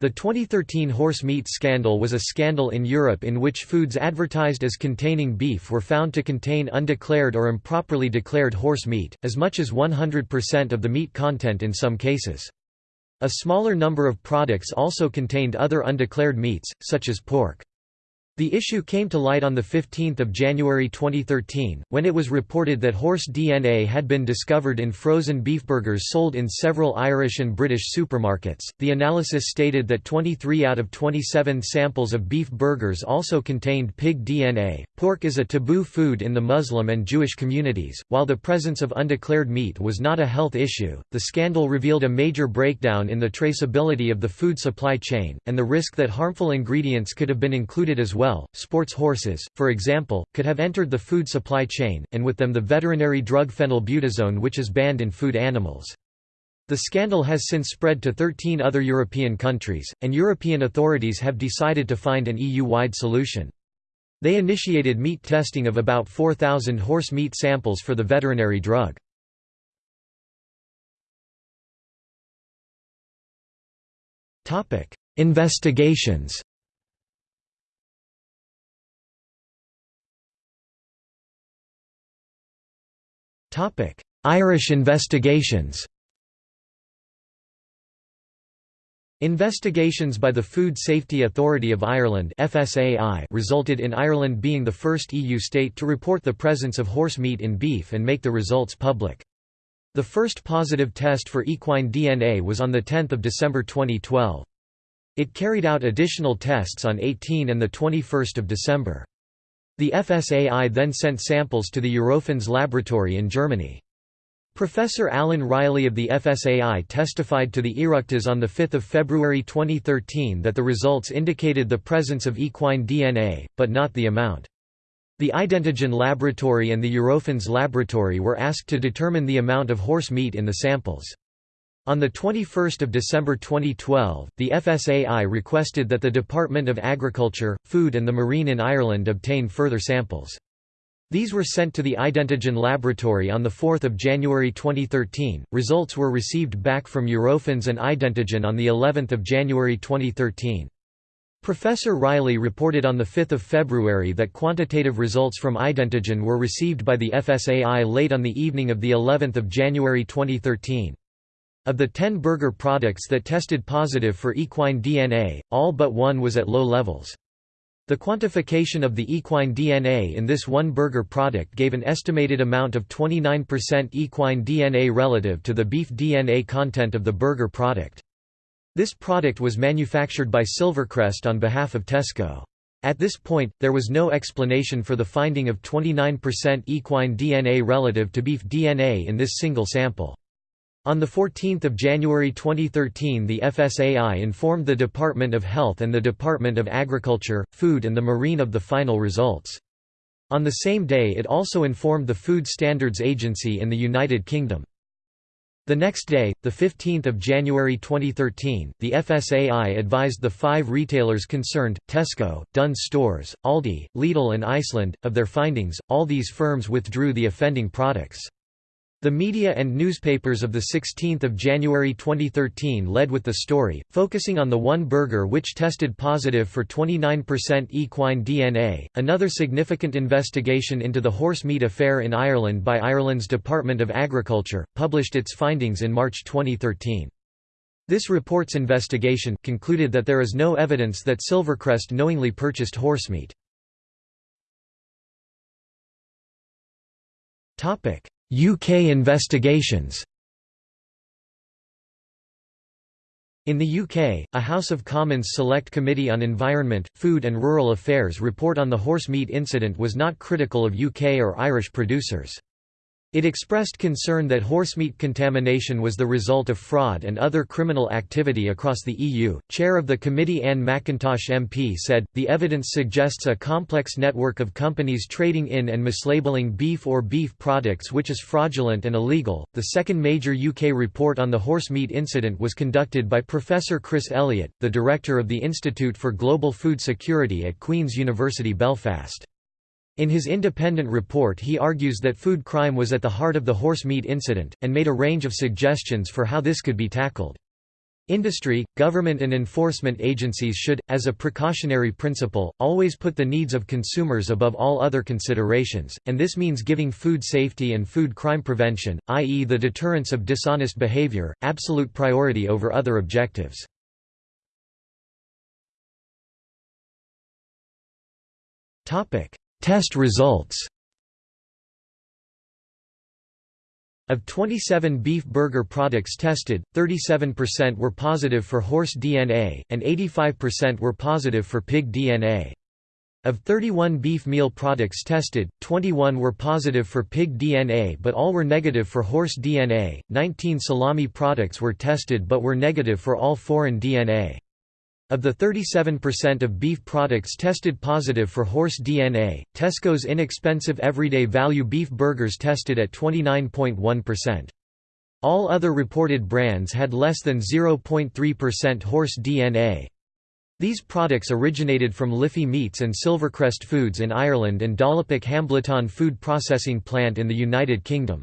The 2013 horse meat scandal was a scandal in Europe in which foods advertised as containing beef were found to contain undeclared or improperly declared horse meat, as much as 100% of the meat content in some cases. A smaller number of products also contained other undeclared meats, such as pork. The issue came to light on 15 January 2013, when it was reported that horse DNA had been discovered in frozen beef burgers sold in several Irish and British supermarkets. The analysis stated that 23 out of 27 samples of beef burgers also contained pig DNA. Pork is a taboo food in the Muslim and Jewish communities. While the presence of undeclared meat was not a health issue, the scandal revealed a major breakdown in the traceability of the food supply chain, and the risk that harmful ingredients could have been included as well well. Sports horses, for example, could have entered the food supply chain, and with them the veterinary drug phenylbutazone which is banned in food animals. The scandal has since spread to 13 other European countries, and European authorities have decided to find an EU-wide solution. They initiated meat testing of about 4,000 horse meat samples for the veterinary drug. Investigations Irish investigations Investigations by the Food Safety Authority of Ireland FSAI resulted in Ireland being the first EU state to report the presence of horse meat in beef and make the results public. The first positive test for equine DNA was on 10 December 2012. It carried out additional tests on 18 and 21 December. The FSAI then sent samples to the Eurofins laboratory in Germany. Professor Alan Reilly of the FSAI testified to the Oireachtas on 5 February 2013 that the results indicated the presence of equine DNA, but not the amount. The Identigen laboratory and the Eurofins laboratory were asked to determine the amount of horse meat in the samples. On 21 December 2012, the FSAI requested that the Department of Agriculture, Food and the Marine in Ireland obtain further samples. These were sent to the Identigen laboratory on 4 January 2013. Results were received back from Eurofins and Identigen on of January 2013. Professor Reilly reported on 5 February that quantitative results from Identigen were received by the FSAI late on the evening of of January 2013. Of the 10 burger products that tested positive for equine DNA, all but one was at low levels. The quantification of the equine DNA in this one burger product gave an estimated amount of 29% equine DNA relative to the beef DNA content of the burger product. This product was manufactured by Silvercrest on behalf of Tesco. At this point, there was no explanation for the finding of 29% equine DNA relative to beef DNA in this single sample. On 14 January 2013 the FSAI informed the Department of Health and the Department of Agriculture, Food and the Marine of the final results. On the same day it also informed the Food Standards Agency in the United Kingdom. The next day, 15 January 2013, the FSAI advised the five retailers concerned, Tesco, Dunnes Stores, Aldi, Lidl and Iceland, of their findings, all these firms withdrew the offending products. The media and newspapers of 16 January 2013 led with the story, focusing on the one burger which tested positive for 29% equine DNA. Another significant investigation into the horse meat affair in Ireland by Ireland's Department of Agriculture, published its findings in March 2013. This report's investigation, concluded that there is no evidence that Silvercrest knowingly purchased horsemeat. UK investigations In the UK, a House of Commons Select Committee on Environment, Food and Rural Affairs report on the horse meat incident was not critical of UK or Irish producers. It expressed concern that horsemeat contamination was the result of fraud and other criminal activity across the EU. Chair of the committee Anne McIntosh MP said, The evidence suggests a complex network of companies trading in and mislabeling beef or beef products which is fraudulent and illegal. The second major UK report on the horsemeat incident was conducted by Professor Chris Elliott, the director of the Institute for Global Food Security at Queen's University Belfast. In his independent report he argues that food crime was at the heart of the horse meat incident, and made a range of suggestions for how this could be tackled. Industry, government and enforcement agencies should, as a precautionary principle, always put the needs of consumers above all other considerations, and this means giving food safety and food crime prevention, i.e. the deterrence of dishonest behavior, absolute priority over other objectives. Test results Of 27 beef burger products tested, 37% were positive for horse DNA, and 85% were positive for pig DNA. Of 31 beef meal products tested, 21 were positive for pig DNA but all were negative for horse DNA, 19 salami products were tested but were negative for all foreign DNA. Of the 37% of beef products tested positive for horse DNA, Tesco's inexpensive everyday value beef burgers tested at 29.1%. All other reported brands had less than 0.3% horse DNA. These products originated from Liffey Meats and Silvercrest Foods in Ireland and Dalepak Hambleton Food Processing Plant in the United Kingdom.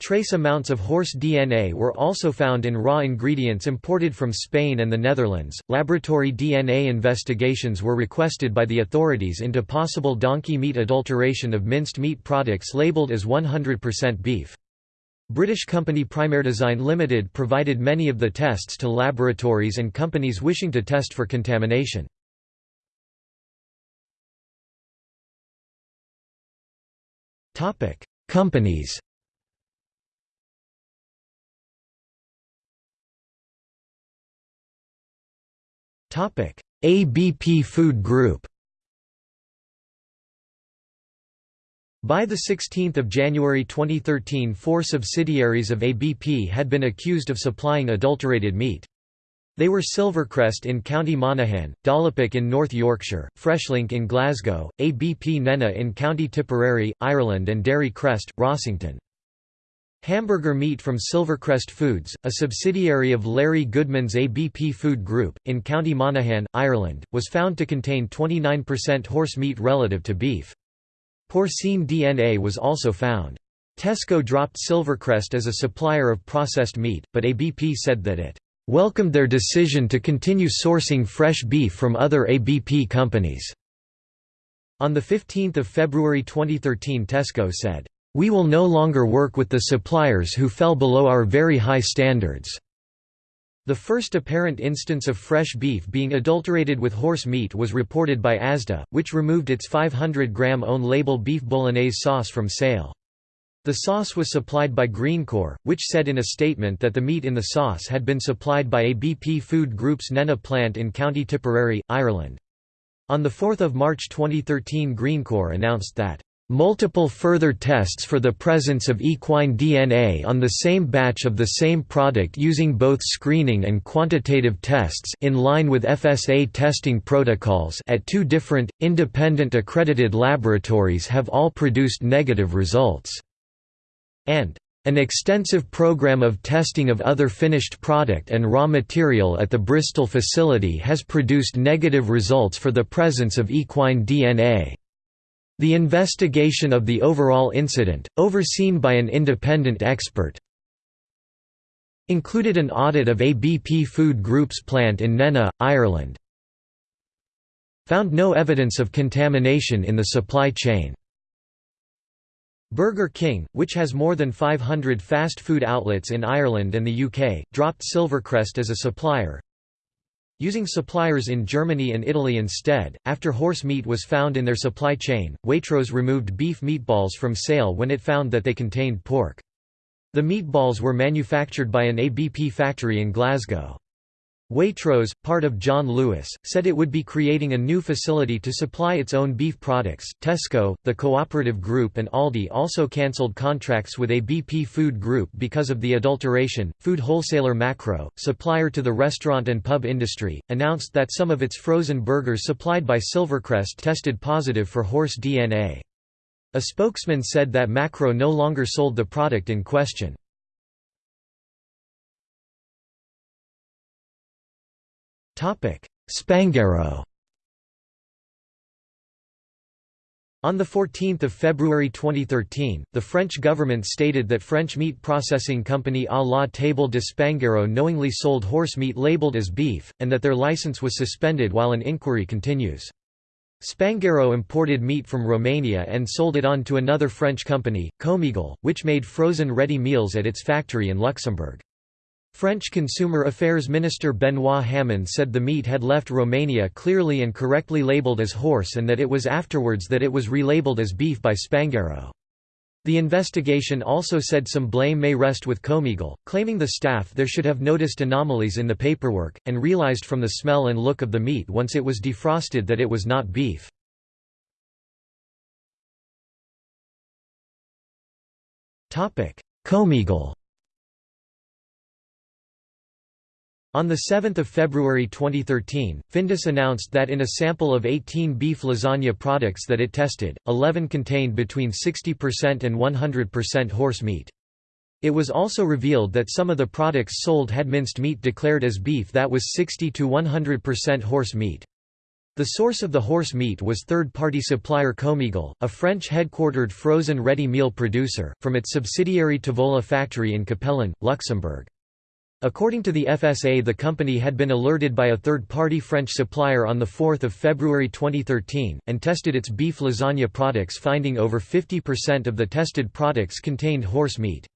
Trace amounts of horse DNA were also found in raw ingredients imported from Spain and the Netherlands. Laboratory DNA investigations were requested by the authorities into possible donkey meat adulteration of minced meat products labeled as 100% beef. British company Primerdesign Limited provided many of the tests to laboratories and companies wishing to test for contamination. Companies ABP Food Group By 16 January 2013 four subsidiaries of ABP had been accused of supplying adulterated meat. They were Silvercrest in County Monaghan, Dalepak in North Yorkshire, Freshlink in Glasgow, ABP Nenagh in County Tipperary, Ireland and Dairy Crest, Rossington. Hamburger meat from Silvercrest Foods, a subsidiary of Larry Goodman's ABP Food Group, in County Monaghan, Ireland, was found to contain 29% horse meat relative to beef. Porcine DNA was also found. Tesco dropped Silvercrest as a supplier of processed meat, but ABP said that it welcomed their decision to continue sourcing fresh beef from other ABP companies. On 15 February 2013 Tesco said, we will no longer work with the suppliers who fell below our very high standards. The first apparent instance of fresh beef being adulterated with horse meat was reported by Asda, which removed its 500-gram own-label beef bolognese sauce from sale. The sauce was supplied by Greencore, which said in a statement that the meat in the sauce had been supplied by ABP Food Group's Nenagh plant in County Tipperary, Ireland. On 4 March 2013 Greencore announced that Multiple further tests for the presence of equine DNA on the same batch of the same product using both screening and quantitative tests in line with FSA testing protocols at two different, independent accredited laboratories have all produced negative results. And an extensive program of testing of other finished product and raw material at the Bristol facility has produced negative results for the presence of equine DNA. The investigation of the overall incident, overseen by an independent expert, included an audit of ABP Food Group's plant in Nenagh, Ireland. Found no evidence of contamination in the supply chain. Burger King, which has more than 500 fast food outlets in Ireland and the UK, dropped Silvercrest as a supplier, Using suppliers in Germany and Italy instead, after horse meat was found in their supply chain, Waitrose removed beef meatballs from sale when it found that they contained pork. The meatballs were manufactured by an ABP factory in Glasgow. Waitrose, part of John Lewis, said it would be creating a new facility to supply its own beef products. Tesco, the cooperative group, and Aldi also cancelled contracts with ABP Food Group because of the adulteration. Food wholesaler Makro, supplier to the restaurant and pub industry, announced that some of its frozen burgers supplied by Silvercrest tested positive for horse DNA. A spokesman said that Makro no longer sold the product in question. Spanghero On 14 February 2013, the French government stated that French meat processing company à la Table de Spanghero knowingly sold horse meat labeled as beef, and that their license was suspended while an inquiry continues. Spanghero imported meat from Romania and sold it on to another French company, Comigel, which made frozen ready meals at its factory in Luxembourg. French Consumer Affairs Minister Benoît Hamon said the meat had left Romania clearly and correctly labelled as horse and that it was afterwards that it was relabeled as beef by Spanghero. The investigation also said some blame may rest with Comigel, claiming the staff there should have noticed anomalies in the paperwork, and realized from the smell and look of the meat once it was defrosted that it was not beef. Comigel On 7 February 2013, Findus announced that in a sample of 18 beef lasagna products that it tested, 11 contained between 60% and 100% horse meat. It was also revealed that some of the products sold had minced meat declared as beef that was 60 to 100% horse meat. The source of the horse meat was third-party supplier Comigel, a French-headquartered frozen ready meal producer, from its subsidiary Tavola factory in Capellen, Luxembourg. According to the FSA the company had been alerted by a third-party French supplier on 4 February 2013, and tested its beef lasagna products finding over 50% of the tested products contained horse meat.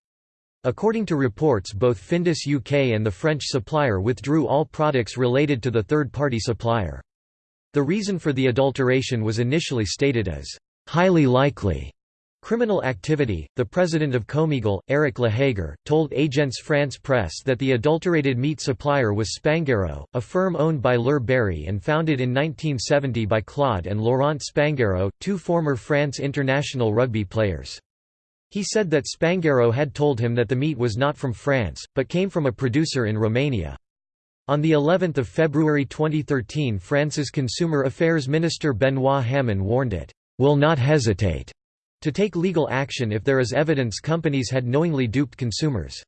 According to reports both Findus UK and the French supplier withdrew all products related to the third-party supplier. The reason for the adulteration was initially stated as, "...highly likely." Criminal activity. The president of Comigel, Eric Lehager, told Agence France Presse that the adulterated meat supplier was Spanghero, a firm owned by Lur Berri and founded in 1970 by Claude and Laurent Spanghero, two former France international rugby players. He said that Spanghero had told him that the meat was not from France, but came from a producer in Romania. On the 11th of February 2013 France's Consumer Affairs Minister Benoît Hamon warned it, "...will not hesitate." To take legal action if there is evidence companies had knowingly duped consumers.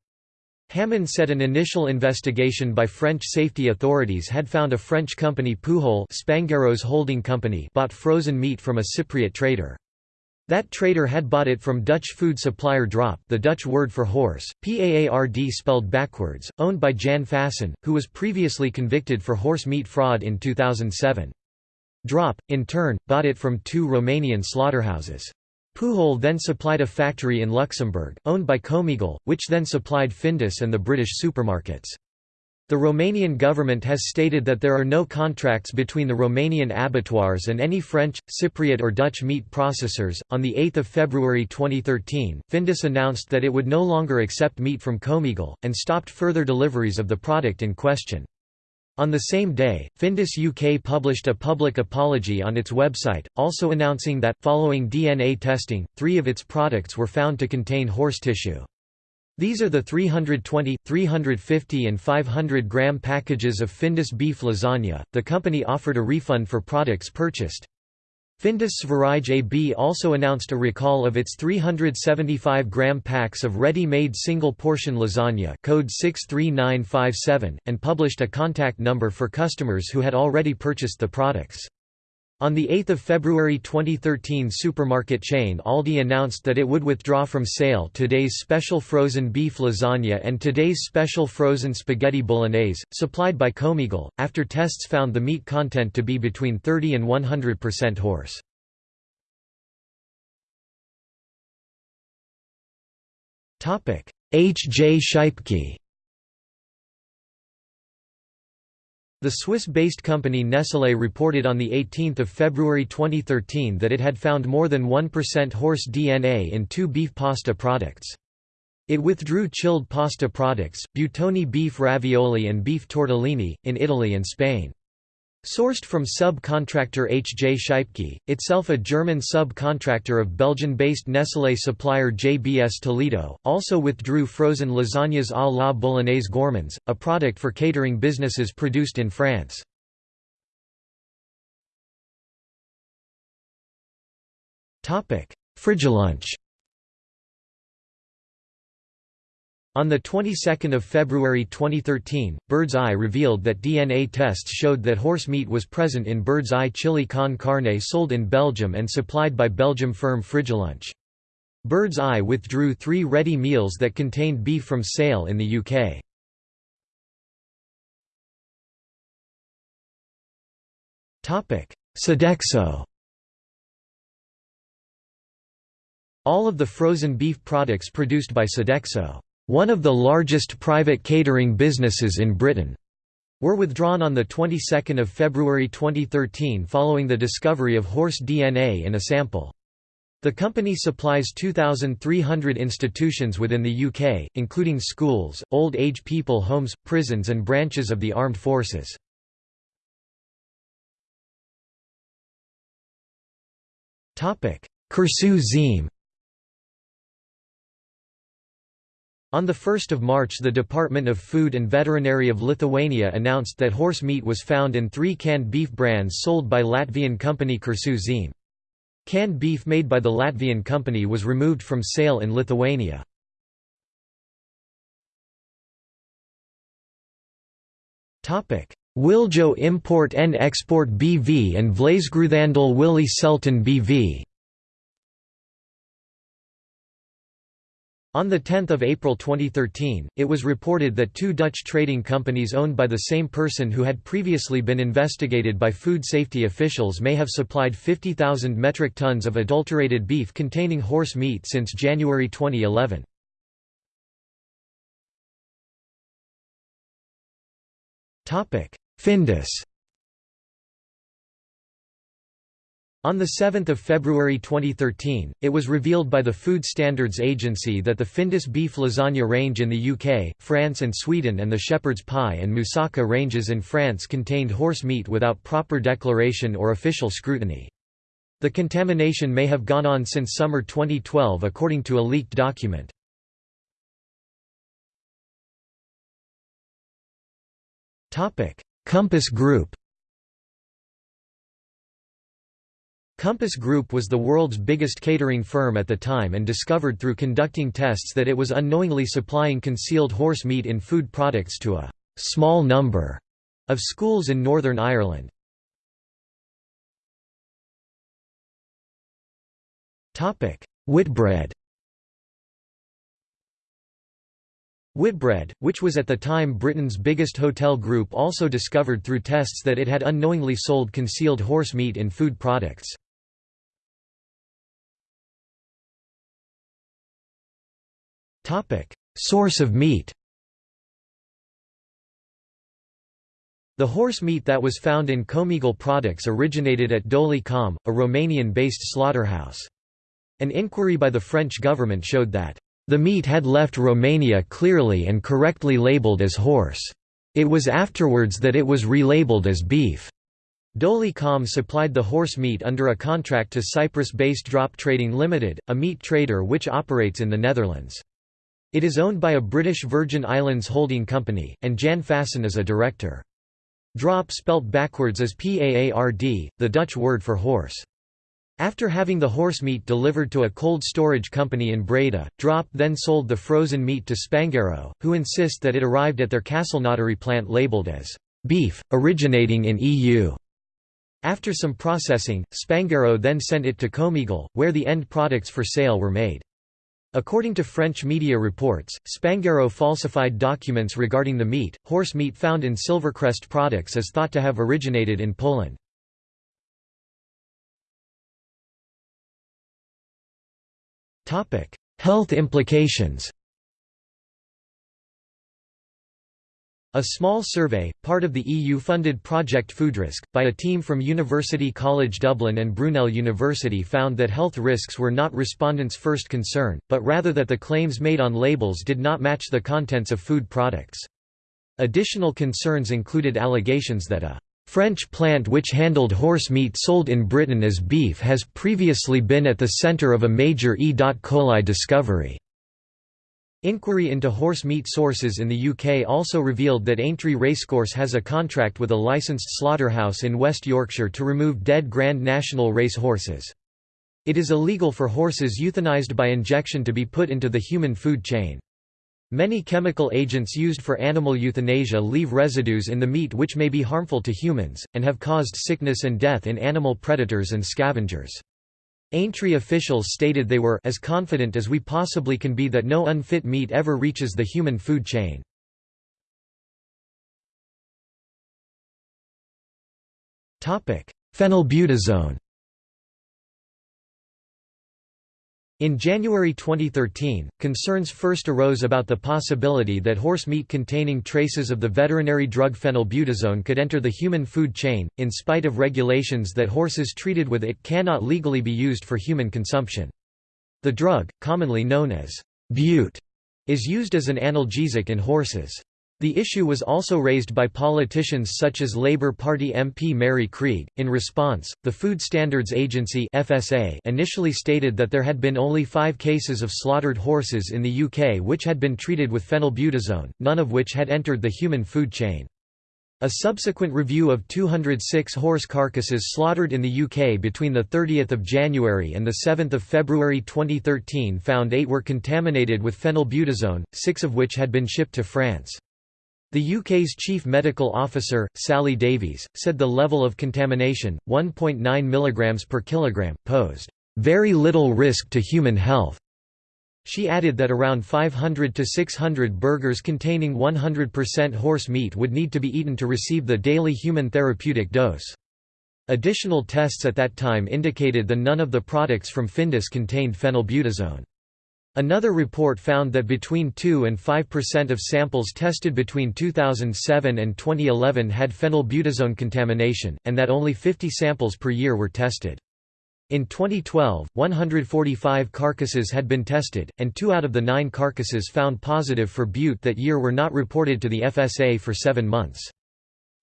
Hamon said an initial investigation by French safety authorities had found a French company Poujol Spanghero's holding company bought frozen meat from a Cypriot trader. That trader had bought it from Dutch food supplier Draap the Dutch word for horse, PAARD spelled backwards, owned by Jan Fasen, who was previously convicted for horse meat fraud in 2007. Draap, in turn, bought it from two Romanian slaughterhouses. Poujol then supplied a factory in Luxembourg, owned by Comigel, which then supplied Findus and the British supermarkets. The Romanian government has stated that there are no contracts between the Romanian abattoirs and any French, Cypriot, or Dutch meat processors. On 8 February 2013, Findus announced that it would no longer accept meat from Comigel, and stopped further deliveries of the product in question. On the same day, Findus UK published a public apology on its website, also announcing that, following DNA testing, three of its products were found to contain horse tissue. These are the 320, 350 and 500 gram packages of Findus beef lasagna. The company offered a refund for products purchased. Findus Sverige AB also announced a recall of its 375-gram packs of ready-made single-portion lasagna code 63957, and published a contact number for customers who had already purchased the products. On 8 February 2013 supermarket chain Aldi announced that it would withdraw from sale today's special frozen beef lasagna and today's special frozen spaghetti bolognese, supplied by Comigel, after tests found the meat content to be between 30 and 100% horse. H. J. Schypke The Swiss-based company Nestlé reported on 18 February 2013 that it had found more than 1% horse DNA in two beef pasta products. It withdrew chilled pasta products, Buitoni beef ravioli and beef tortellini, in Italy and Spain. Sourced from sub-contractor H. J. Schypke, itself a German sub-contractor of Belgian-based Nestlé supplier JBS Toledo, also withdrew frozen lasagnas à la Bolognese gourmands, a product for catering businesses produced in France. Frigilunch On the 22nd of February 2013, Bird's Eye revealed that DNA tests showed that horse meat was present in Bird's Eye chili con carne sold in Belgium and supplied by Belgium firm Frigilunch. Bird's Eye withdrew three ready meals that contained beef from sale in the UK. Sodexo All of the frozen beef products produced by Sodexo one of the largest private catering businesses in Britain, were withdrawn on the 22nd of February 2013 following the discovery of horse DNA in a sample. The company supplies 2,300 institutions within the UK, including schools, old age people homes, prisons and branches of the armed forces. Kursu Zeme On 1 March the Department of Food and Veterinary of Lithuania announced that horse meat was found in three canned beef brands sold by Latvian company Kursu. Canned beef made by the Latvian company was removed from sale in Lithuania. Wiljo Import and Export BV and Vleesgroothandel Willy Selten BV On 10 April 2013, it was reported that two Dutch trading companies owned by the same person who had previously been investigated by food safety officials may have supplied 50,000 metric tons of adulterated beef containing horse meat since January 2011. Findus On 7 February 2013, it was revealed by the Food Standards Agency that the Findus beef lasagna range in the UK, France and Sweden and the shepherd's pie and moussaka ranges in France contained horse meat without proper declaration or official scrutiny. The contamination may have gone on since summer 2012 according to a leaked document. Compass Group Compass Group was the world's biggest catering firm at the time and discovered through conducting tests that it was unknowingly supplying concealed horse meat in food products to a «small number» of schools in Northern Ireland. Whitbread Whitbread, which was at the time Britain's biggest hotel group also discovered through tests that it had unknowingly sold concealed horse meat in food products. Topic: Source of meat. The horse meat that was found in Comigel products originated at Doly-Com, a Romanian-based slaughterhouse. An inquiry by the French government showed that the meat had left Romania clearly and correctly labelled as horse. It was afterwards that it was relabeled as beef. Doly-Com supplied the horse meat under a contract to Cyprus-based Draap Trading Limited, a meat trader which operates in the Netherlands. It is owned by a British Virgin Islands holding company, and Jan Fasen is a director. Draap spelt backwards is PAARD, the Dutch word for horse. After having the horse meat delivered to a cold storage company in Breda, Draap then sold the frozen meat to Spanghero, who insist that it arrived at their Castelnaudary plant labelled as beef, originating in EU. After some processing, Spanghero then sent it to Comigel, where the end products for sale were made. According to French media reports, Spanghero falsified documents regarding the meat. Horse meat found in Silvercrest products is thought to have originated in Poland. Topic: Health implications. A small survey, part of the EU-funded Project FoodRisC, by a team from University College Dublin and Brunel University found that health risks were not respondents' first concern, but rather that the claims made on labels did not match the contents of food products. Additional concerns included allegations that a French plant which handled horse meat sold in Britain as beef has previously been at the centre of a major E. coli discovery. Inquiry into horse meat sources in the UK also revealed that Aintree Racecourse has a contract with a licensed slaughterhouse in West Yorkshire to remove dead Grand National race horses. It is illegal for horses euthanized by injection to be put into the human food chain. Many chemical agents used for animal euthanasia leave residues in the meat which may be harmful to humans, and have caused sickness and death in animal predators and scavengers. Aintree officials stated they were as confident as we possibly can be that no unfit meat ever reaches the human food chain. Phenylbutazone In January 2013, concerns first arose about the possibility that horse meat containing traces of the veterinary drug phenylbutazone could enter the human food chain, in spite of regulations that horses treated with it cannot legally be used for human consumption. The drug, commonly known as bute, is used as an analgesic in horses. The issue was also raised by politicians such as Labour Party MP Mary Creagh. In response, the Food Standards Agency (FSA) initially stated that there had been only 5 cases of slaughtered horses in the UK which had been treated with phenylbutazone, none of which had entered the human food chain. A subsequent review of 206 horse carcasses slaughtered in the UK between 30 January and 7 February 2013 found eight were contaminated with phenylbutazone, six of which had been shipped to France. The UK's chief medical officer, Sally Davies, said the level of contamination, 1.9 mg per kilogram, posed very little risk to human health. She added that around 500 to 600 burgers containing 100% horse meat would need to be eaten to receive the daily human therapeutic dose. Additional tests at that time indicated that none of the products from Findus contained phenylbutazone. Another report found that between 2 and 5% of samples tested between 2007 and 2011 had phenylbutazone contamination, and that only 50 samples per year were tested. In 2012, 145 carcasses had been tested, and two out of the nine carcasses found positive for bute that year were not reported to the FSA for seven months.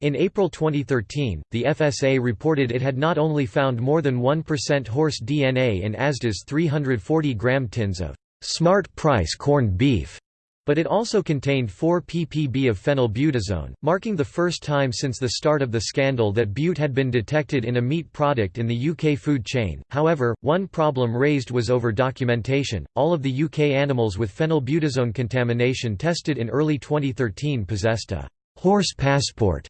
In April 2013, the FSA reported it had not only found more than 1% horse DNA in Asda's 340-gram tins of smart price corned beef, but it also contained 4 ppb of phenylbutazone, marking the first time since the start of the scandal that bute had been detected in a meat product in the UK food chain. However, one problem raised was over documentation. All of the UK animals with phenylbutazone contamination tested in early 2013 possessed a horse passport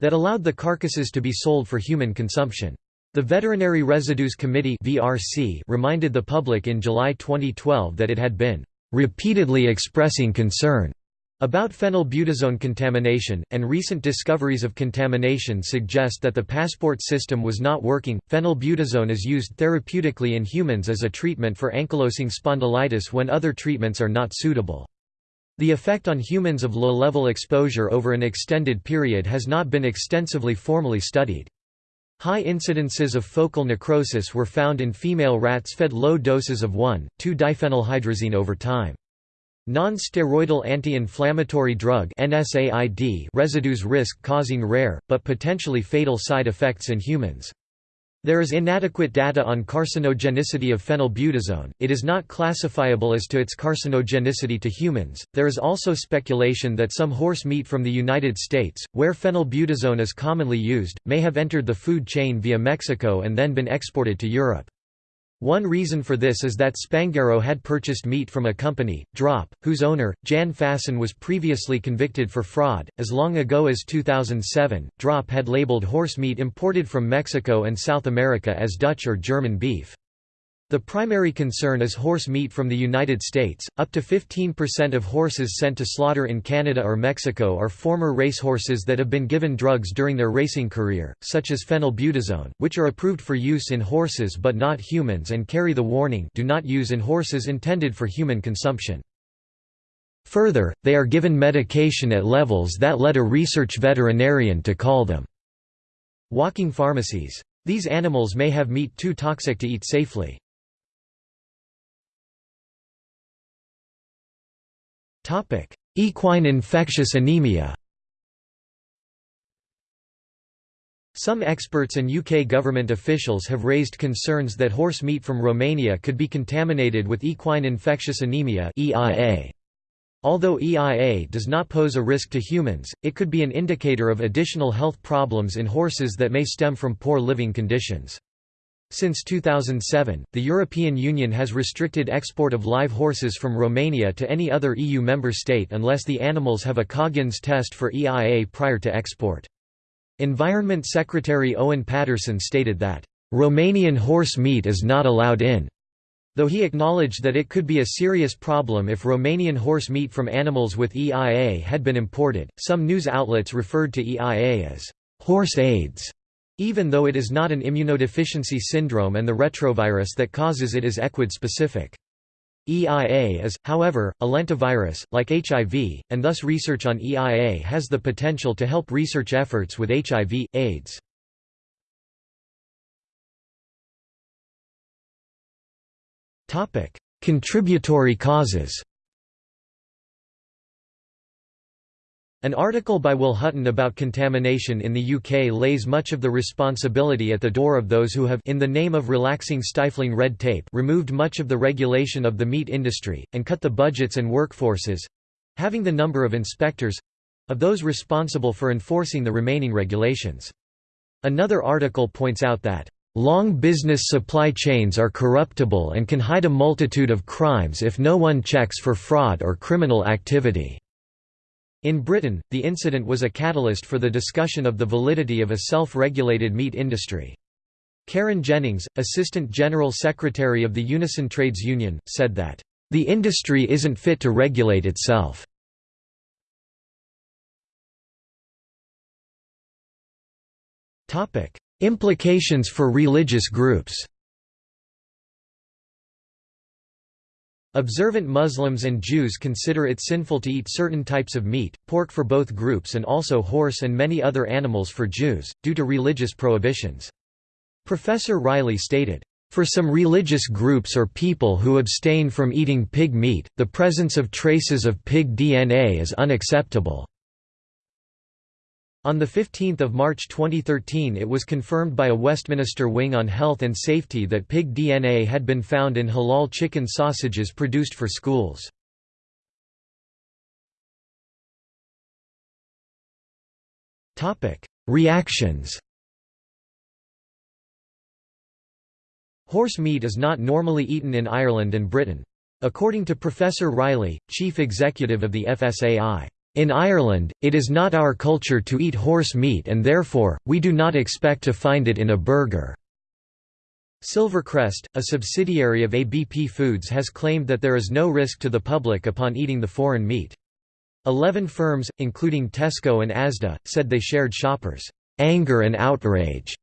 that allowed the carcasses to be sold for human consumption. The Veterinary Residues Committee (VRC) reminded the public in July 2012 that it had been repeatedly expressing concern about phenylbutazone contamination, and recent discoveries of contamination suggest that the passport system was not working. Phenylbutazone is used therapeutically in humans as a treatment for ankylosing spondylitis when other treatments are not suitable. The effect on humans of low-level exposure over an extended period has not been extensively formally studied. High incidences of focal necrosis were found in female rats fed low doses of 1,2-diphenylhydrazine over time. Non-steroidal anti-inflammatory drug residues risk causing rare, but potentially fatal side effects in humans. There is inadequate data on carcinogenicity of phenylbutazone, it is not classifiable as to its carcinogenicity to humans. There is also speculation that some horse meat from the United States, where phenylbutazone is commonly used, may have entered the food chain via Mexico and then been exported to Europe. One reason for this is that Spanghero had purchased meat from a company, Draap, whose owner, Jan Fasen was previously convicted for fraud. As long ago as 2007, Draap had labeled horse meat imported from Mexico and South America as Dutch or German beef. The primary concern is horse meat from the United States. Up to 15% of horses sent to slaughter in Canada or Mexico are former racehorses that have been given drugs during their racing career, such as phenylbutazone, which are approved for use in horses but not humans and carry the warning do not use in horses intended for human consumption. Further, they are given medication at levels that led a research veterinarian to call them walking pharmacies. These animals may have meat too toxic to eat safely. Equine infectious anemia Some experts and UK government officials have raised concerns that horse meat from Romania could be contaminated with equine infectious anemia EIA. Although EIA does not pose a risk to humans, it could be an indicator of additional health problems in horses that may stem from poor living conditions. Since 2007, the European Union has restricted export of live horses from Romania to any other EU member state unless the animals have a Coggins test for EIA prior to export. Environment Secretary Owen Paterson stated that, "...Romanian horse meat is not allowed in." Though he acknowledged that it could be a serious problem if Romanian horse meat from animals with EIA had been imported, some news outlets referred to EIA as horse AIDS, even though it is not an immunodeficiency syndrome and the retrovirus that causes it is equid-specific. EIA is, however, a lentivirus, like HIV, and thus research on EIA has the potential to help research efforts with HIV, AIDS. Contributory causes An article by Will Hutton about contamination in the UK lays much of the responsibility at the door of those who have in the name of relaxing stifling red tape removed much of the regulation of the meat industry, and cut the budgets and workforces—having the number of inspectors—of those responsible for enforcing the remaining regulations. Another article points out that Long business supply chains are corruptible and can hide a multitude of crimes if no one checks for fraud or criminal activity. In Britain, the incident was a catalyst for the discussion of the validity of a self-regulated meat industry. Karen Jennings, Assistant General Secretary of the Unison Trades Union, said that, "...the industry isn't fit to regulate itself." Implications for religious groups Observant Muslims and Jews consider it sinful to eat certain types of meat, pork for both groups and also horse and many other animals for Jews, due to religious prohibitions. Professor Reilly stated, for some religious groups or people who abstain from eating pig meat, the presence of traces of pig DNA is unacceptable. On 15 March 2013 it was confirmed by a Westminster Wing on Health and Safety that pig DNA had been found in halal chicken sausages produced for schools. Reactions Horse meat is not normally eaten in Ireland and Britain. According to Professor Reilly, chief executive of the FSAI, in Ireland, it is not our culture to eat horse meat and therefore, we do not expect to find it in a burger." Silvercrest, a subsidiary of ABP Foods has claimed that there is no risk to the public upon eating the foreign meat. Eleven firms, including Tesco and Asda, said they shared shoppers' anger and outrage.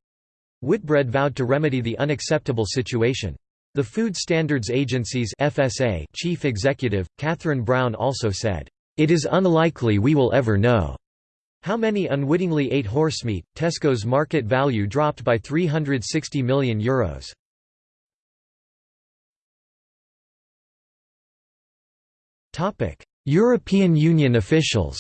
Whitbread vowed to remedy the unacceptable situation. The Food Standards Agency's FSA chief executive, Catherine Brown also said, it is unlikely we will ever know how many unwittingly ate horsemeat. Tesco's market value dropped by €360 million. Euros. European Union officials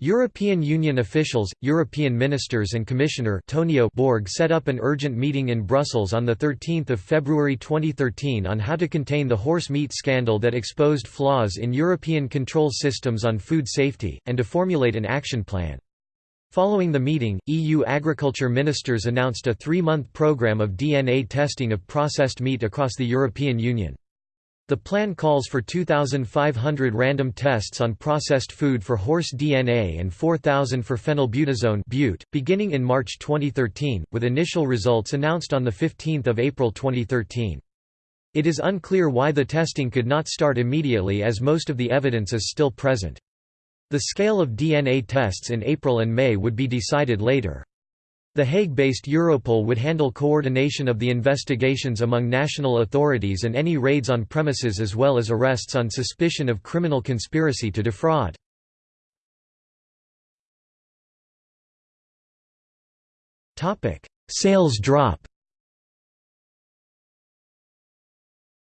European Union officials, European ministers and Commissioner Tonio Borg set up an urgent meeting in Brussels on 13 February 2013 on how to contain the horse meat scandal that exposed flaws in European control systems on food safety, and to formulate an action plan. Following the meeting, EU agriculture ministers announced a three-month programme of DNA testing of processed meat across the European Union. The plan calls for 2,500 random tests on processed food for horse DNA and 4,000 for phenylbutazone beginning in March 2013, with initial results announced on 15 April 2013. It is unclear why the testing could not start immediately as most of the evidence is still present. The scale of DNA tests in April and May would be decided later. The Hague-based Europol would handle coordination of the investigations among national authorities and any raids on premises as well as arrests on suspicion of criminal conspiracy to defraud. Sales drop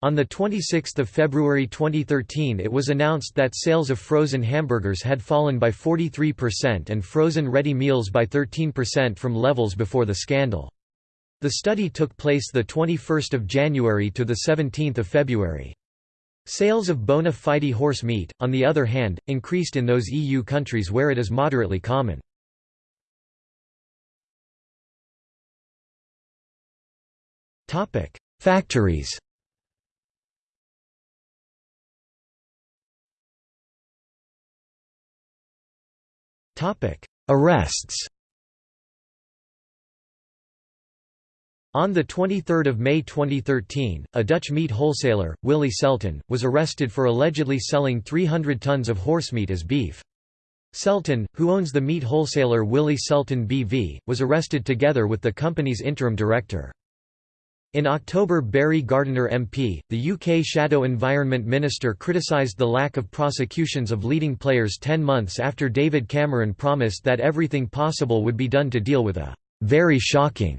On 26 February 2013 it was announced that sales of frozen hamburgers had fallen by 43% and frozen ready meals by 13% from levels before the scandal. The study took place 21 January to 17 February. Sales of bona fide horse meat, on the other hand, increased in those EU countries where it is moderately common. Factories Arrests On 23 May 2013, a Dutch meat wholesaler, Willy Selten, was arrested for allegedly selling 300 tons of horse meat as beef. Selten, who owns the meat wholesaler Willy Selten BV, was arrested together with the company's interim director. In October Barry Gardiner MP, the UK Shadow Environment Minister criticised the lack of prosecutions of leading players ten months after David Cameron promised that everything possible would be done to deal with a «very shocking»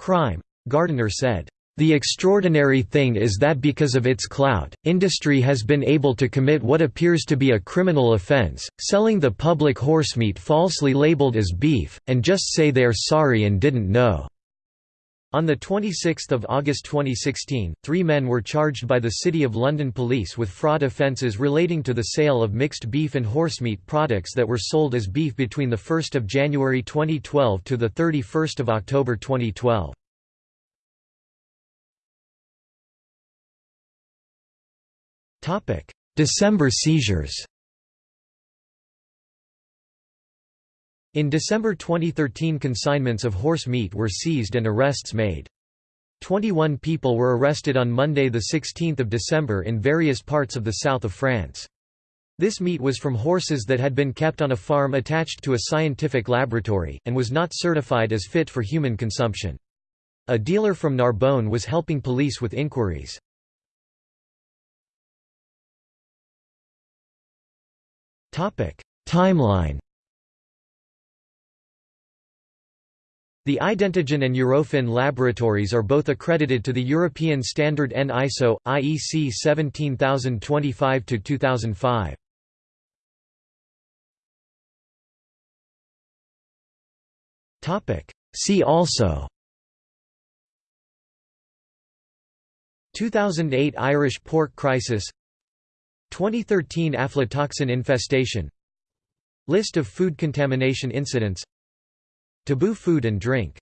crime. Gardiner said, the extraordinary thing is that because of its clout, industry has been able to commit what appears to be a criminal offence, selling the public horsemeat falsely labelled as beef, and just say they are sorry and didn't know. On 26 August 2016, three men were charged by the City of London Police with fraud offences relating to the sale of mixed beef and horsemeat products that were sold as beef between 1 January 2012 to 31 October 2012. December seizures In December 2013 consignments of horse meat were seized and arrests made. 21 people were arrested on Monday 16 December in various parts of the south of France. This meat was from horses that had been kept on a farm attached to a scientific laboratory, and was not certified as fit for human consumption. A dealer from Narbonne was helping police with inquiries. Timeline The Identigen and Eurofin laboratories are both accredited to the European Standard EN ISO, IEC 17025-2005. See also. 2008 Irish pork crisis. 2013 aflatoxin infestation. List of food contamination incidents Taboo food and drink